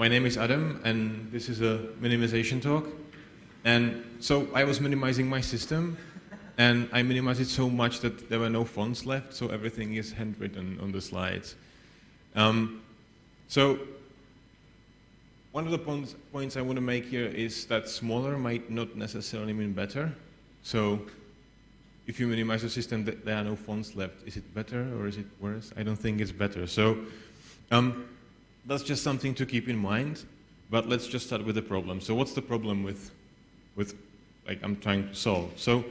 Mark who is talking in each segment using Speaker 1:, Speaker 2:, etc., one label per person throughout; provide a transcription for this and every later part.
Speaker 1: my name is Adam, and this is a minimization talk. And so I was minimizing my system, and I minimized it so much that there were no fonts left, so everything is handwritten on the slides. Um, so one of the points, points I want to make here is that smaller might not necessarily mean better. So if you minimize the system, there are no fonts left. Is it better or is it worse? I don't think it's better. So um, that's just something to keep in mind. But let's just start with the problem. So what's the problem with, with like I'm trying to solve? So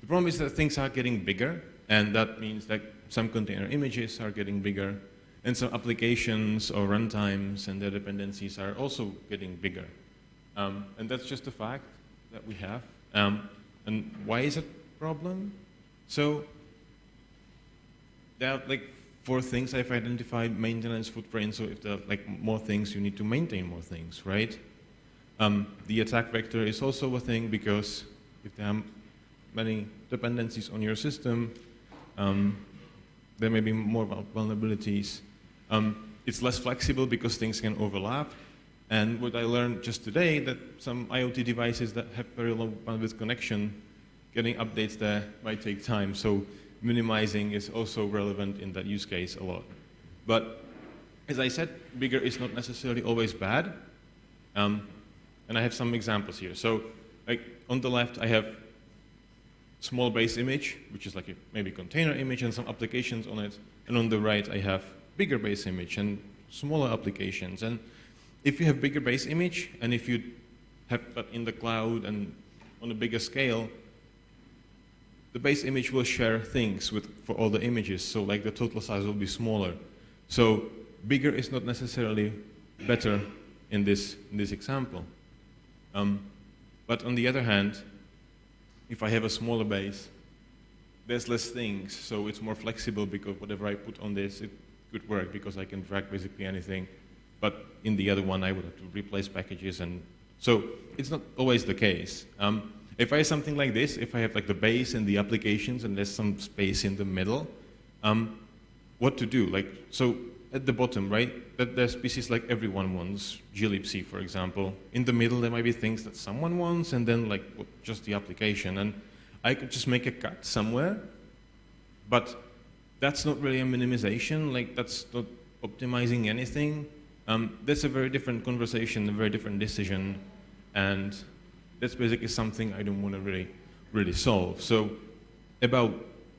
Speaker 1: the problem is that things are getting bigger, and that means that some container images are getting bigger, and some applications or runtimes and their dependencies are also getting bigger. Um, and that's just a fact that we have. Um, and why is it a problem? So there are like four things I've identified, maintenance footprint, so if there are like more things, you need to maintain more things, right? Um, the attack vector is also a thing because if there are many dependencies on your system, um, there may be more vulnerabilities. Um, it's less flexible because things can overlap. And what I learned just today, that some IoT devices that have very low bandwidth connection, getting updates there might take time. So minimizing is also relevant in that use case a lot. But as I said, bigger is not necessarily always bad. Um, and I have some examples here. So like on the left, I have small base image, which is like a maybe container image and some applications on it. And on the right, I have bigger base image and smaller applications. And if you have bigger base image, and if you have that in the cloud and on a bigger scale, the base image will share things with, for all the images, so like the total size will be smaller. So bigger is not necessarily better in this, in this example. Um, but on the other hand, if I have a smaller base, there's less things, so it's more flexible because whatever I put on this, it could work because I can drag basically anything. But in the other one, I would have to replace packages, and so it's not always the case. Um, if I have something like this, if I have like the base and the applications, and there's some space in the middle, um, what to do? Like so, at the bottom, right? That there's pieces like everyone wants, glibc, for example. In the middle, there might be things that someone wants, and then like just the application. And I could just make a cut somewhere, but that's not really a minimization. Like that's not optimizing anything. Um, that's a very different conversation, a very different decision, and that's basically something I don't want to really, really solve. So about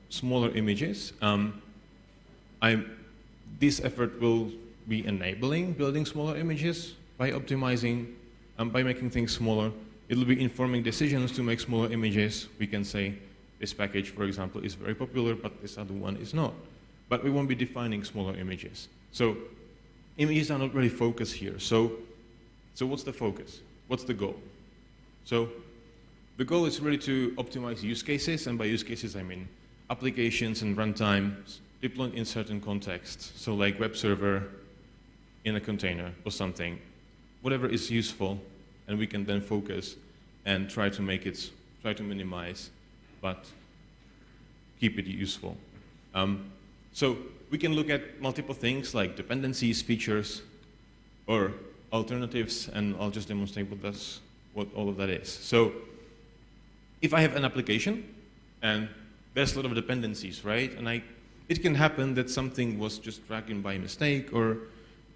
Speaker 1: smaller images, um, I, this effort will be enabling building smaller images by optimizing, um, by making things smaller. It'll be informing decisions to make smaller images. We can say, this package, for example, is very popular, but this other one is not. But we won't be defining smaller images. So images are not really focused here. So, so what's the focus? What's the goal? So the goal is really to optimize use cases, and by use cases I mean applications and runtimes deployed in certain contexts. So like web server in a container or something, whatever is useful, and we can then focus and try to make it, try to minimize but keep it useful. Um, so we can look at multiple things like dependencies, features, or alternatives, and I'll just demonstrate what, that's, what all of that is. So if I have an application, and there's a lot of dependencies, right? And I, it can happen that something was just dragged in by mistake, or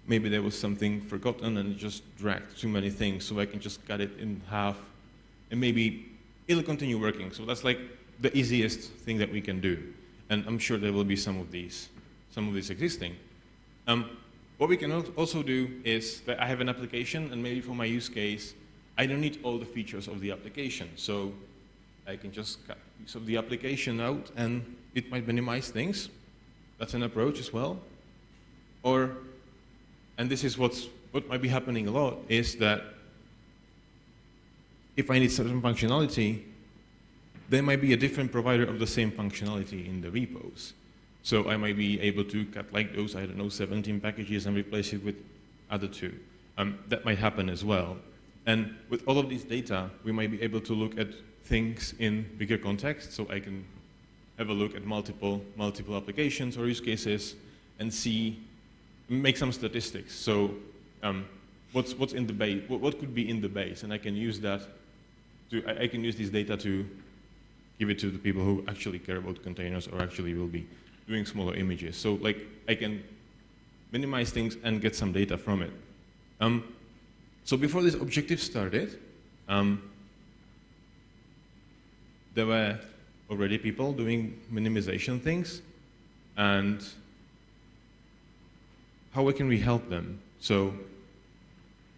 Speaker 1: maybe there was something forgotten and just dragged too many things, so I can just cut it in half, and maybe it'll continue working. So that's like the easiest thing that we can do. And I'm sure there will be some of these, some of these existing. Um, what we can also do is that I have an application, and maybe for my use case, I don't need all the features of the application. So I can just cut piece of the application out, and it might minimize things. That's an approach as well. Or, and this is what's, what might be happening a lot, is that if I need certain functionality, there might be a different provider of the same functionality in the repos. So I might be able to cut like those, I don't know, 17 packages and replace it with other two. Um, that might happen as well. And with all of these data, we might be able to look at things in bigger context. So I can have a look at multiple, multiple applications or use cases and see, make some statistics. So um, what's, what's in the base, what, what could be in the base, and I can use that to, I, I can use this data to give it to the people who actually care about containers or actually will be doing smaller images. So like I can minimize things and get some data from it. Um, so before this objective started, um, there were already people doing minimization things, and how can we help them? So,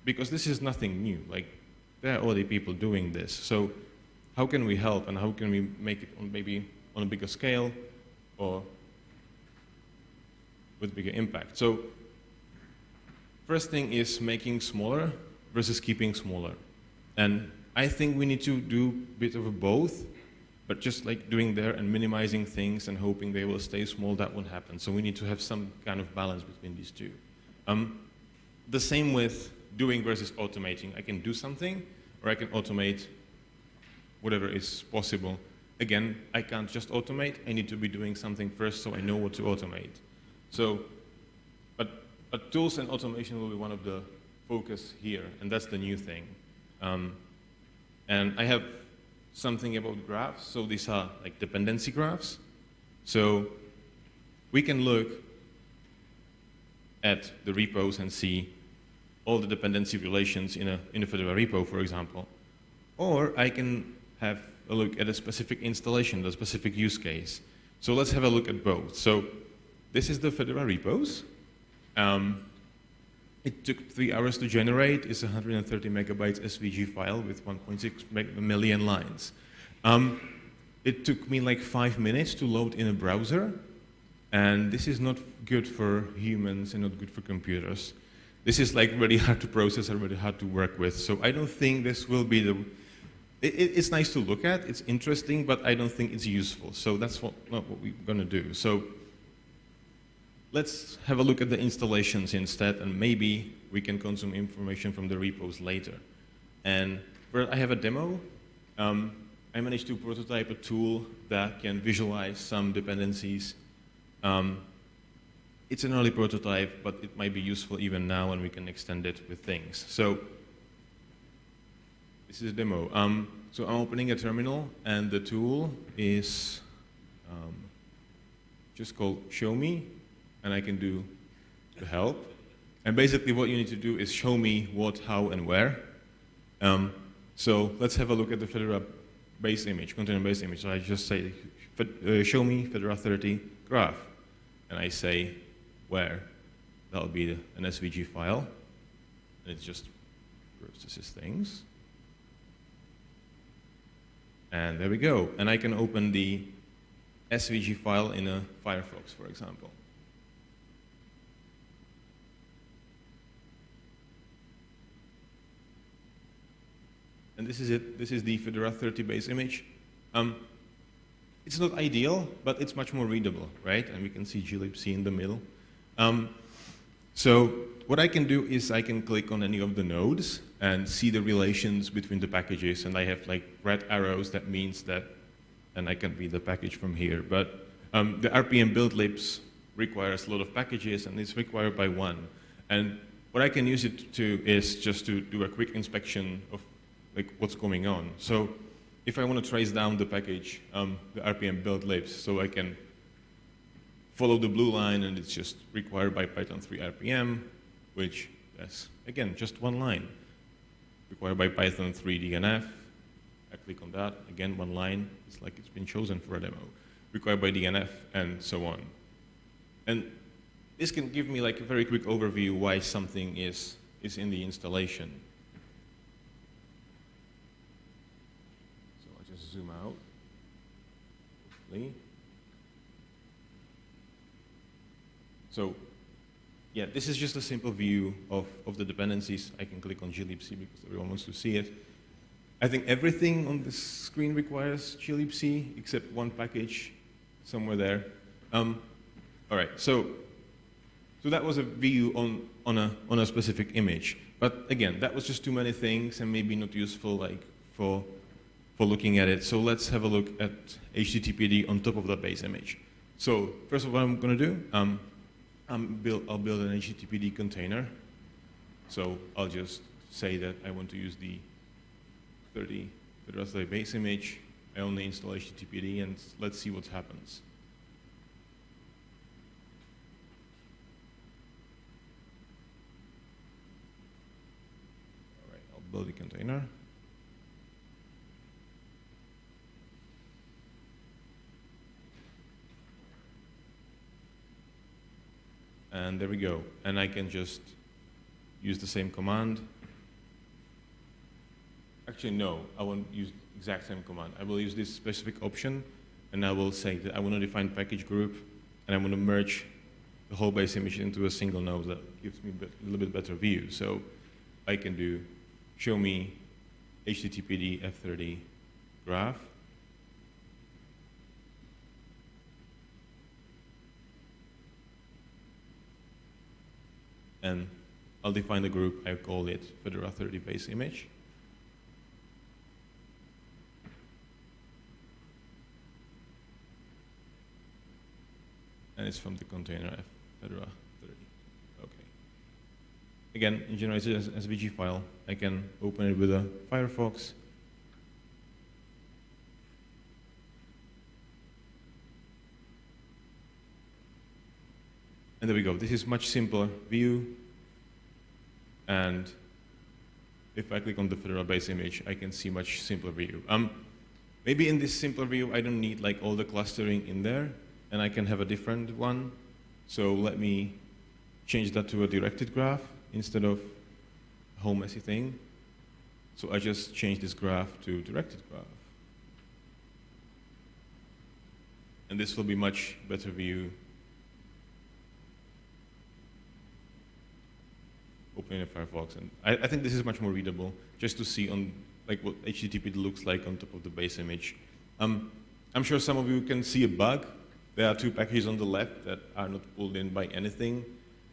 Speaker 1: because this is nothing new, like there are already people doing this. So, how can we help, and how can we make it on maybe on a bigger scale, or with bigger impact? So, first thing is making smaller versus keeping smaller, and I think we need to do a bit of both but just like doing there and minimizing things and hoping they will stay small, that won't happen. So we need to have some kind of balance between these two. Um, the same with doing versus automating. I can do something, or I can automate whatever is possible. Again, I can't just automate. I need to be doing something first so I know what to automate. So, but, but tools and automation will be one of the focus here, and that's the new thing. Um, and I have something about graphs. So these are like dependency graphs. So we can look at the repos and see all the dependency relations in a, in a Fedora repo, for example. Or I can have a look at a specific installation, the specific use case. So let's have a look at both. So this is the Fedora repos. Um, it took three hours to generate. It's a 130 megabytes SVG file with 1.6 million lines. Um, it took me like five minutes to load in a browser, and this is not good for humans and not good for computers. This is like really hard to process and really hard to work with. So I don't think this will be the. It, it's nice to look at. It's interesting, but I don't think it's useful. So that's what, not what we're going to do. So Let's have a look at the installations instead, and maybe we can consume information from the repos later. And I have a demo, um, I managed to prototype a tool that can visualize some dependencies. Um, it's an early prototype, but it might be useful even now, and we can extend it with things. So this is a demo. Um, so I'm opening a terminal, and the tool is um, just called Show Me and I can do the help. And basically what you need to do is show me what, how, and where. Um, so let's have a look at the Fedora base image, container base image. So I just say, uh, show me Fedora 30 graph. And I say where. That'll be an SVG file. And it just processes things. And there we go. And I can open the SVG file in a Firefox, for example. And this is it. This is the Fedora 30 base image. Um, it's not ideal, but it's much more readable, right? And we can see glibc in the middle. Um, so what I can do is I can click on any of the nodes and see the relations between the packages, and I have like red arrows. That means that, and I can read the package from here. But um, the RPM build libs requires a lot of packages, and it's required by one. And what I can use it to is just to do a quick inspection of like what's going on. So if I want to trace down the package, um, the RPM build libs, so I can follow the blue line and it's just required by Python 3 RPM, which is, again, just one line. Required by Python 3 DNF. I click on that, again, one line. It's like it's been chosen for a demo. Required by DNF, and so on. And this can give me like a very quick overview why something is, is in the installation. Zoom out. So yeah, this is just a simple view of, of the dependencies. I can click on glibc because everyone wants to see it. I think everything on the screen requires glibc except one package somewhere there. Um, all right, so, so that was a view on, on, a, on a specific image. But again, that was just too many things and maybe not useful like for for looking at it. So let's have a look at HTTPD on top of that base image. So first of all, what I'm going to do, um, build, I'll build an HTTPD container. So I'll just say that I want to use the 30 Fedora 30 base image. I only install HTTPD and let's see what happens. All right, I'll build a container. And there we go. And I can just use the same command. Actually, no, I won't use exact same command. I will use this specific option, and I will say that I want to define package group, and I want to merge the whole base image into a single node that gives me a little bit better view. So I can do show me HTTPD F30 graph, and I'll define the group, I call it Fedora 30 base image. And it's from the container Fedora 30. Okay. Again, it generates an SVG file. I can open it with a Firefox. And there we go. This is much simpler view. And if I click on the Fedora base image, I can see much simpler view. Um, maybe in this simpler view, I don't need like all the clustering in there, and I can have a different one. So let me change that to a directed graph instead of a whole messy thing. So I just change this graph to directed graph. And this will be much better view opening a Firefox. And I, I, think this is much more readable, just to see on like what HTTP looks like on top of the base image. Um, I'm sure some of you can see a bug. There are two packages on the left that are not pulled in by anything.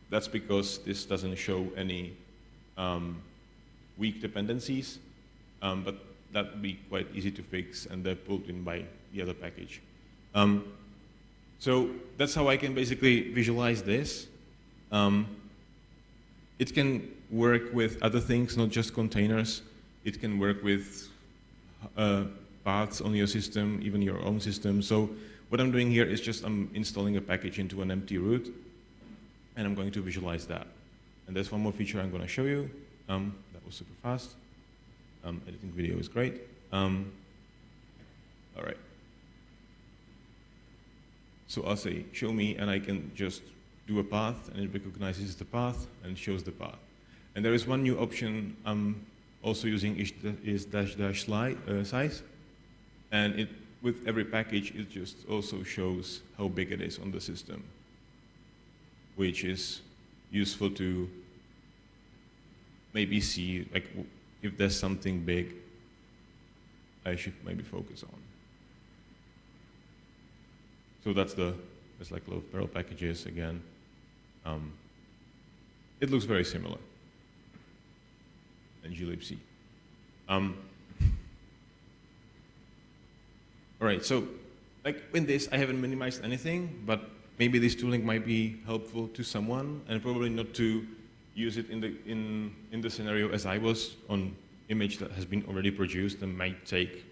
Speaker 1: That's because this doesn't show any um, weak dependencies, um, but that would be quite easy to fix, and they're pulled in by the other package. Um, so that's how I can basically visualize this. Um, it can work with other things, not just containers. It can work with uh, paths on your system, even your own system. So what I'm doing here is just I'm installing a package into an empty root, and I'm going to visualize that. And there's one more feature I'm going to show you. Um, that was super fast. Um, editing video is great. Um, all right. So I'll say, show me, and I can just do a path, and it recognizes the path and shows the path. And there is one new option I'm also using is dash dash slide, uh, size, and it with every package it just also shows how big it is on the system, which is useful to maybe see like if there's something big I should maybe focus on. So that's the, it's like low barrel packages again. Um, it looks very similar. And glibc. Um, all right, so like in this, I haven't minimized anything, but maybe this tooling might be helpful to someone, and probably not to use it in the in in the scenario as I was on image that has been already produced and might take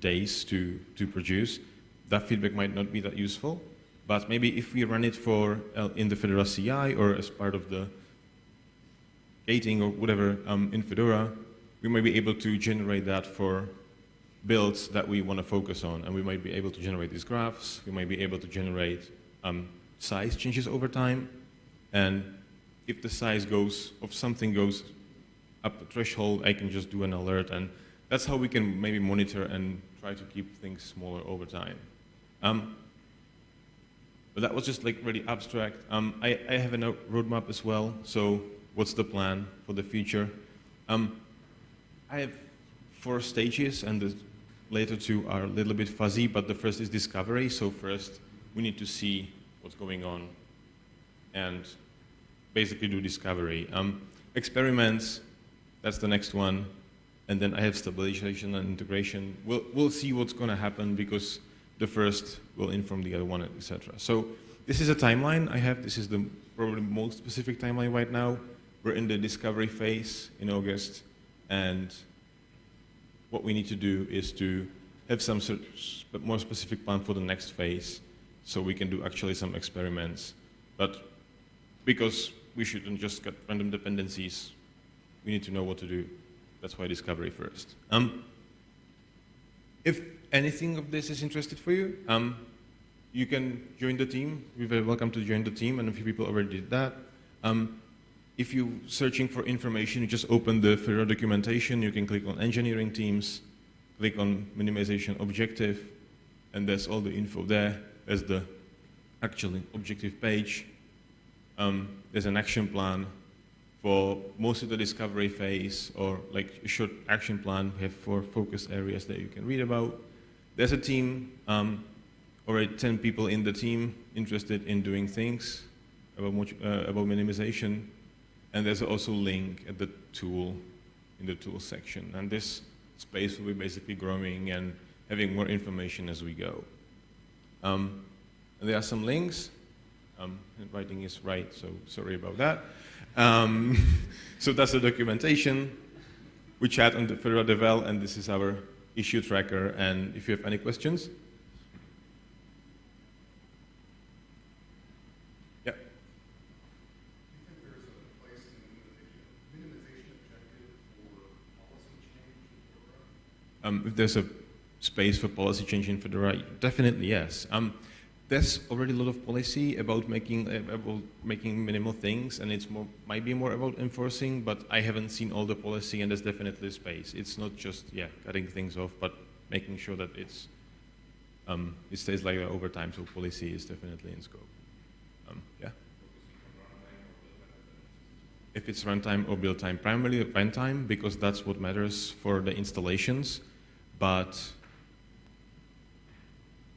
Speaker 1: days to to produce. That feedback might not be that useful. But maybe if we run it for uh, in the Fedora CI or as part of the gating or whatever um, in Fedora, we might be able to generate that for builds that we want to focus on. And we might be able to generate these graphs. We might be able to generate um, size changes over time. And if the size goes, if something goes up a threshold, I can just do an alert. And that's how we can maybe monitor and try to keep things smaller over time. Um, but that was just like really abstract. Um, I, I, have a roadmap as well. So what's the plan for the future? Um, I have four stages, and the later two are a little bit fuzzy. But the first is discovery. So first, we need to see what's going on, and basically do discovery. Um, experiments. That's the next one. And then I have stabilization and integration. We'll, we'll see what's going to happen because the first will inform the other one, etc. So this is a timeline I have. This is the probably most specific timeline right now. we're in the discovery phase in August, and what we need to do is to have some sort of more specific plan for the next phase, so we can do actually some experiments. But because we shouldn't just get random dependencies, we need to know what to do. That's why discovery first. Um, if anything of this is interested for you, um, you can join the team. You're very welcome to join the team, and a few people already did that. Um, if you're searching for information, you just open the Fedora documentation. You can click on engineering teams, click on minimization objective, and there's all the info there. There's the actual objective page. Um, there's an action plan for most of the discovery phase, or like a short action plan. We have four focus areas that you can read about. There's a team, um, already 10 people in the team interested in doing things about, uh, about minimization. And there's also a link at the tool, in the tool section. And this space will be basically growing and having more information as we go. Um, there are some links. Um, writing is right, so sorry about that. Um, so that's the documentation. We chat on the Fedora Devel, and this is our issue tracker. And if you have any questions, Yeah. Um, if there's a space for policy change in Fedora, definitely yes. Um, there's already a lot of policy about making uh, about making minimal things, and it's more might be more about enforcing. But I haven't seen all the policy, and there's definitely space. It's not just yeah cutting things off, but making sure that it's um, it stays like that over time. So policy is definitely in scope. Um, yeah. If it's runtime or build time, primarily runtime because that's what matters for the installations. But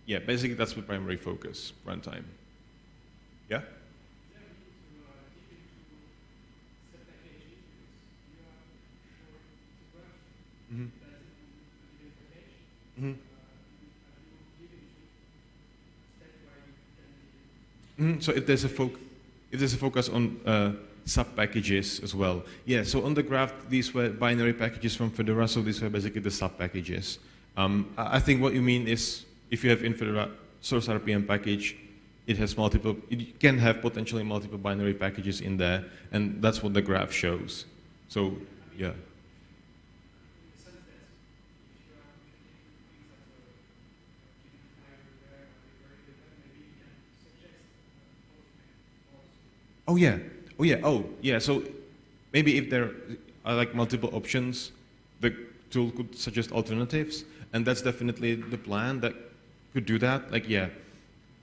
Speaker 1: yeah, basically that's the primary focus, runtime. Yeah? Mm-hmm. Mm-hmm. So if there's a foc if there's a focus on uh, sub packages as well. Yeah, so on the graph, these were binary packages from Fedora, so these were basically the sub packages. Um, I think what you mean is if you have in Fedora source RPM package, it has multiple, it can have potentially multiple binary packages in there, and that's what the graph shows. So, yeah. Oh yeah, Oh yeah, oh yeah, so maybe if there are like multiple options, the tool could suggest alternatives, and that's definitely the plan that could do that. Like yeah,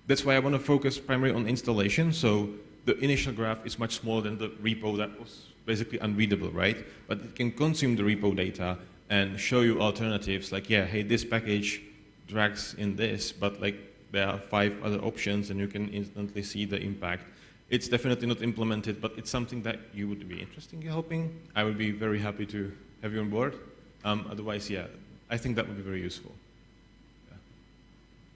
Speaker 1: that's why I want to focus primarily on installation. So the initial graph is much smaller than the repo that was basically unreadable, right? But it can consume the repo data and show you alternatives like, yeah, hey, this package drags in this, but like there are five other options and you can instantly see the impact. It's definitely not implemented, but it's something that you would be interested in helping. I would be very happy to have you on board. Um, otherwise, yeah, I think that would be very useful.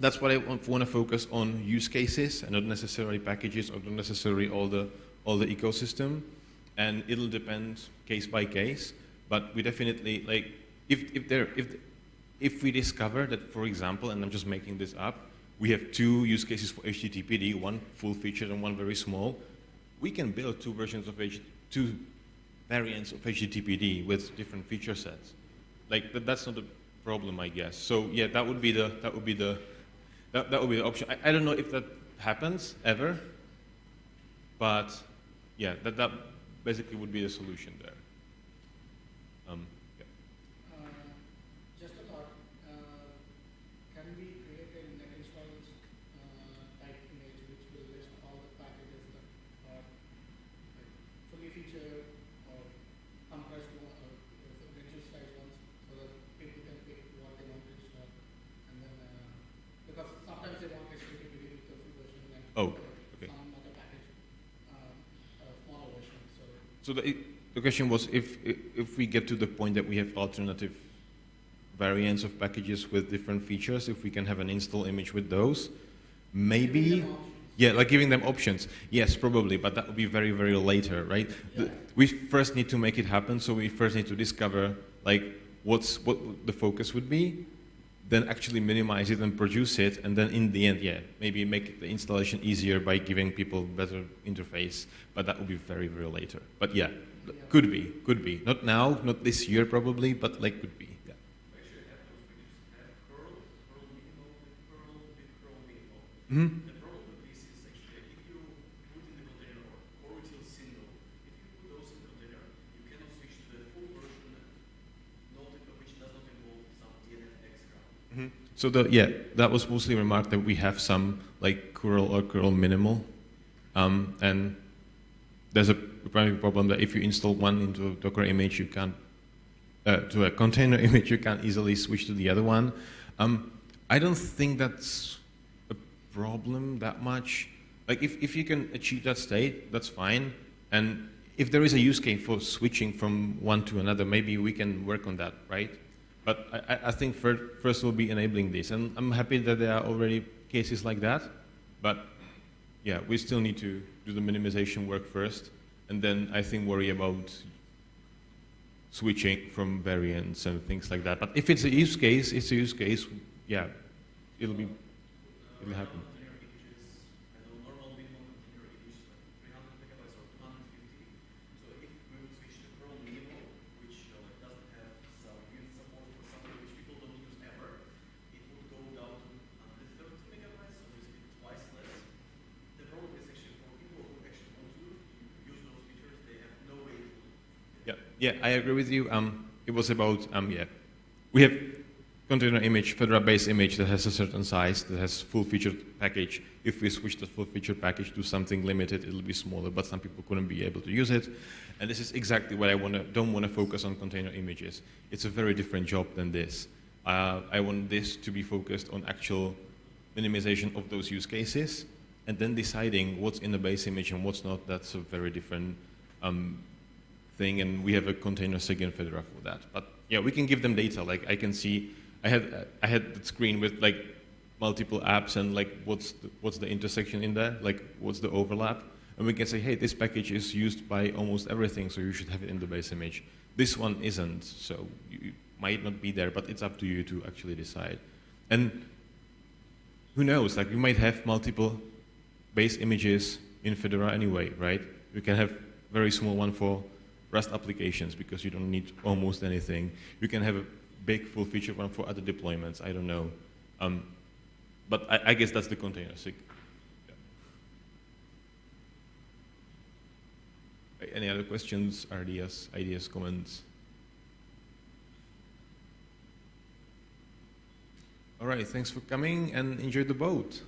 Speaker 1: that's what I want, to focus on use cases and not necessarily packages or not necessarily all the, all the ecosystem. And it'll depend case by case, but we definitely, like, if, if, there, if, if we discover that, for example, and I'm just making this up, we have two use cases for HTTPD, one full featured and one very small, we can build two versions of H two variants of HTTPD with different feature sets. Like that, that's not a problem, I guess. So yeah, that would be the that would be the that, that would be the option. I, I don't know if that happens ever, but yeah, that that basically would be the solution there. Um, So the, the question was if, if we get to the point that we have alternative variants of packages with different features, if we can have an install image with those, maybe, yeah, like giving them options. Yes, probably, but that would be very, very later, right?
Speaker 2: Yeah.
Speaker 1: The- we first need to make it happen, so we first need to discover like what's what the focus would be, then actually minimize it and produce it, and then in the end, yeah, maybe make the installation easier by giving people better interface. But that will be very, very later. But yeah, could be, could be. Not now, not this year probably, but like could be. Yeah.
Speaker 2: Actually, I have those pictures. I have curl, curl minimal, with curl, with curl minimal.
Speaker 1: hmm
Speaker 2: The problem with this is actually if you put in the container or orbital single, if you put those in container, you cannot switch to the full version, not, which does not involve some DNF extra.
Speaker 1: Mhm. So the yeah, that was mostly remarked that we have some like curl or curl minimal, um, and there's a primary problem that if you install one into a Docker image, you can't uh, to a container image, you can't easily switch to the other one. Um, I don't think that's a problem that much. Like if, if you can achieve that state, that's fine. And if there is a use case for switching from one to another, maybe we can work on that, right? But I, I- think first, first we'll be enabling this. And I'm happy that there are already cases like that. But yeah, we still need to do the minimization work first. And then I think worry about switching from variants and things like that. But if it's a use case, it's a use case, yeah, it'll be, it'll happen.
Speaker 2: Container images, I know normal minimum container image is like 300 megabytes or 250. So if we would switch to curl minimal, which uh, like doesn't have some unit support for something which people don't use ever, it would go down to under 30 megabytes, so basically twice less. The problem is actually for people who actually want to use those features, they have no way to
Speaker 1: Yeah, I agree with you. Um, it was about, um, yeah, we have container image, Fedora-based image that has a certain size, that has full featured package. If we switch the full featured package to something limited, it'll be smaller, but some people couldn't be able to use it. And this is exactly what I wanna, don't want to focus on container images. It's a very different job than this. Uh, I want this to be focused on actual minimization of those use cases, and then deciding what's in the base image and what's not. That's a very different um, thing, and we have a container SIG in Fedora for that. But yeah, we can give them data. Like I can see, I had I had that screen with like multiple apps and like what's the, what's the intersection in there, like what's the overlap, and we can say, hey, this package is used by almost everything, so you should have it in the base image. This one isn't, so you you might not be there, but it's up to you to actually decide. And who knows? Like you might have multiple base images in Fedora anyway, right? You can have very small one for Rust applications because you don't need almost anything. You can have a big full feature one for other deployments. I don't know. Um, but I, I guess that's the container SIG. Yeah. Any other questions, ideas, comments? All right, thanks for coming and enjoy the boat.